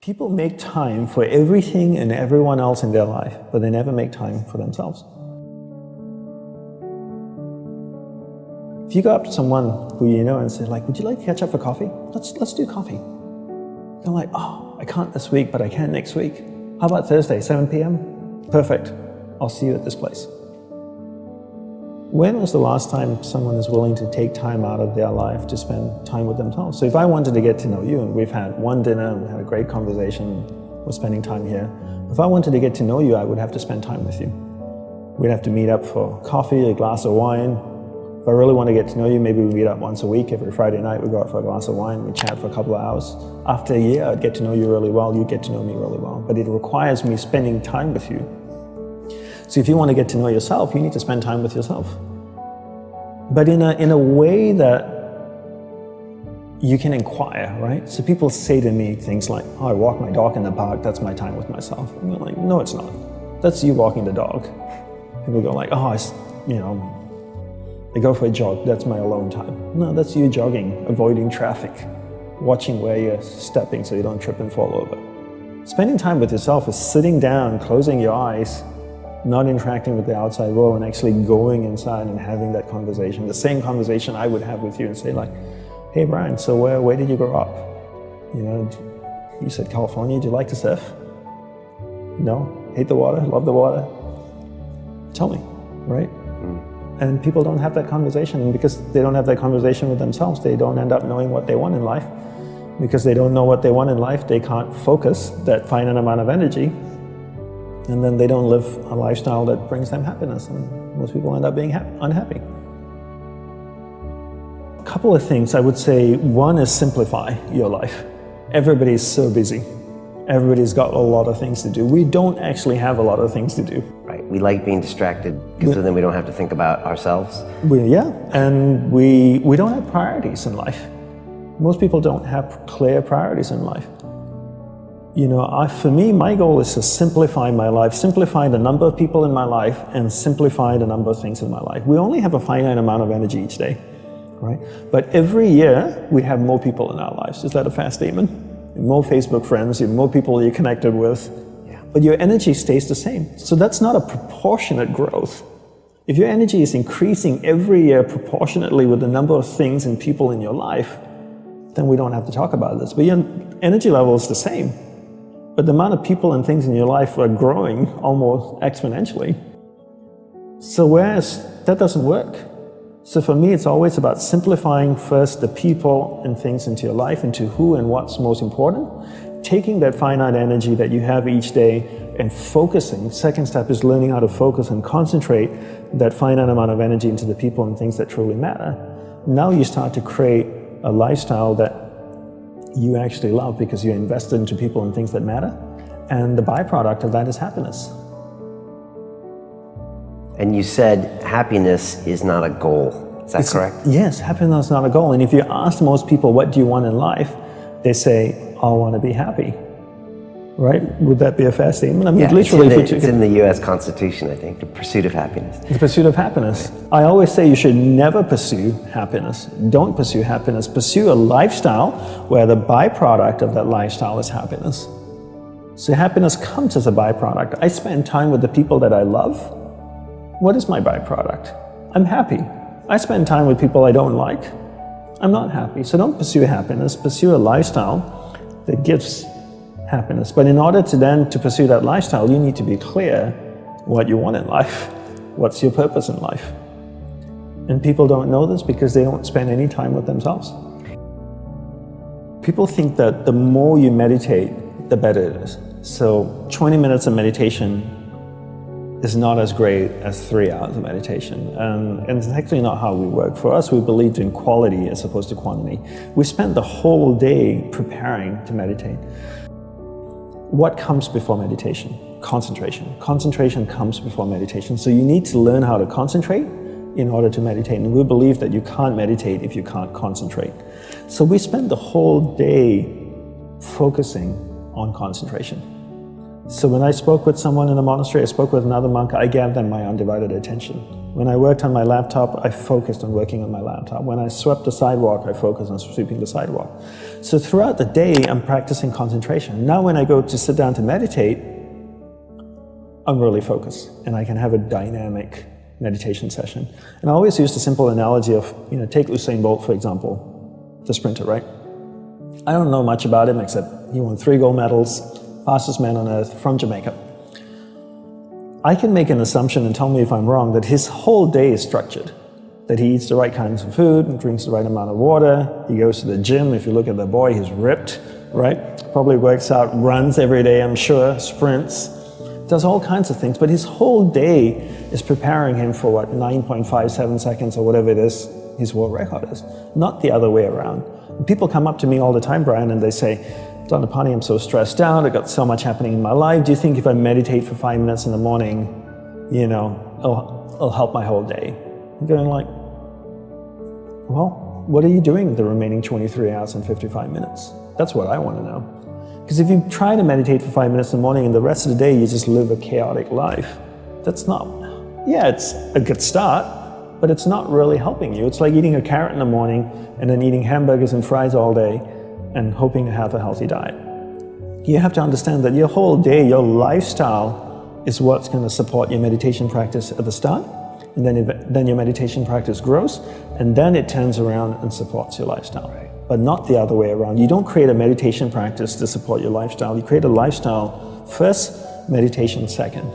People make time for everything and everyone else in their life, but they never make time for themselves. If you go up to someone who you know and say like, would you like to catch up for coffee? Let's, let's do coffee. They're like, oh, I can't this week, but I can next week. How about Thursday, 7 p.m.? Perfect. I'll see you at this place. When was the last time someone is willing to take time out of their life to spend time with themselves? So if I wanted to get to know you and we've had one dinner and we had a great conversation, we're spending time here. If I wanted to get to know you, I would have to spend time with you. We'd have to meet up for coffee, a glass of wine. If I really want to get to know you, maybe we meet up once a week. Every Friday night we go out for a glass of wine, we chat for a couple of hours. After a year, I'd get to know you really well, You'd get to know me really well. But it requires me spending time with you so if you want to get to know yourself, you need to spend time with yourself. But in a, in a way that you can inquire, right? So people say to me things like, oh, I walk my dog in the park, that's my time with myself. And you're like, no, it's not. That's you walking the dog. People go like, oh, you know, I go for a jog, that's my alone time. No, that's you jogging, avoiding traffic, watching where you're stepping so you don't trip and fall over. Spending time with yourself is sitting down, closing your eyes, not interacting with the outside world and actually going inside and having that conversation. The same conversation I would have with you and say like, hey Brian, so where, where did you grow up? You know, you said California, do you like to surf? No? Hate the water? Love the water? Tell me, right? Mm. And people don't have that conversation and because they don't have that conversation with themselves, they don't end up knowing what they want in life. Because they don't know what they want in life, they can't focus that finite amount of energy and then they don't live a lifestyle that brings them happiness, and most people end up being unhappy. A couple of things I would say, one is simplify your life. Everybody's so busy. Everybody's got a lot of things to do. We don't actually have a lot of things to do. Right, we like being distracted because then we don't have to think about ourselves. We, yeah, and we, we don't have priorities in life. Most people don't have clear priorities in life. You know, I, for me, my goal is to simplify my life, simplify the number of people in my life, and simplify the number of things in my life. We only have a finite amount of energy each day, right? But every year, we have more people in our lives. Is that a fair statement? More Facebook friends, more people you're connected with, yeah. but your energy stays the same. So that's not a proportionate growth. If your energy is increasing every year proportionately with the number of things and people in your life, then we don't have to talk about this. But your energy level is the same but the amount of people and things in your life are growing almost exponentially. So whereas that doesn't work. So for me, it's always about simplifying first the people and things into your life, into who and what's most important, taking that finite energy that you have each day and focusing. Second step is learning how to focus and concentrate that finite amount of energy into the people and things that truly matter. Now you start to create a lifestyle that you actually love because you're invested into people and things that matter. And the byproduct of that is happiness. And you said happiness is not a goal. Is that it's, correct? Yes, happiness is not a goal. And if you ask most people, what do you want in life? They say, I want to be happy right? Would that be a fair statement? I mean, yeah, literally, it's in, the, it's in the U.S. Constitution, I think, the pursuit of happiness. The pursuit of happiness. I always say you should never pursue happiness. Don't pursue happiness. Pursue a lifestyle where the byproduct of that lifestyle is happiness. So happiness comes as a byproduct. I spend time with the people that I love. What is my byproduct? I'm happy. I spend time with people I don't like. I'm not happy. So don't pursue happiness. Pursue a lifestyle that gives happiness. But in order to then to pursue that lifestyle, you need to be clear what you want in life. What's your purpose in life? And people don't know this because they don't spend any time with themselves. People think that the more you meditate, the better it is. So 20 minutes of meditation is not as great as three hours of meditation. And it's actually not how we work. For us, we believed in quality as opposed to quantity. We spend the whole day preparing to meditate. What comes before meditation? Concentration. Concentration comes before meditation. So you need to learn how to concentrate in order to meditate. And we believe that you can't meditate if you can't concentrate. So we spend the whole day focusing on concentration. So when I spoke with someone in the monastery, I spoke with another monk, I gave them my undivided attention. When I worked on my laptop, I focused on working on my laptop. When I swept the sidewalk, I focused on sweeping the sidewalk. So throughout the day, I'm practicing concentration. Now when I go to sit down to meditate, I'm really focused and I can have a dynamic meditation session. And I always use the simple analogy of, you know, take Usain Bolt, for example, the sprinter, right? I don't know much about him except he won three gold medals, fastest man on earth from Jamaica. I can make an assumption and tell me if I'm wrong that his whole day is structured. That he eats the right kinds of food and drinks the right amount of water. He goes to the gym. If you look at the boy, he's ripped, right? Probably works out, runs every day, I'm sure, sprints, does all kinds of things. But his whole day is preparing him for what, 9.57 seconds or whatever it is his world record is, not the other way around. People come up to me all the time, Brian, and they say, I'm so stressed out. I've got so much happening in my life. Do you think if I meditate for five minutes in the morning, you know, it'll, it'll help my whole day? I'm going like, well, what are you doing the remaining 23 hours and 55 minutes? That's what I want to know. Because if you try to meditate for five minutes in the morning and the rest of the day you just live a chaotic life, that's not, yeah, it's a good start, but it's not really helping you. It's like eating a carrot in the morning and then eating hamburgers and fries all day and hoping to have a healthy diet. You have to understand that your whole day, your lifestyle is what's going to support your meditation practice at the start. And then, then your meditation practice grows, and then it turns around and supports your lifestyle. Right. But not the other way around. You don't create a meditation practice to support your lifestyle. You create a lifestyle first, meditation second.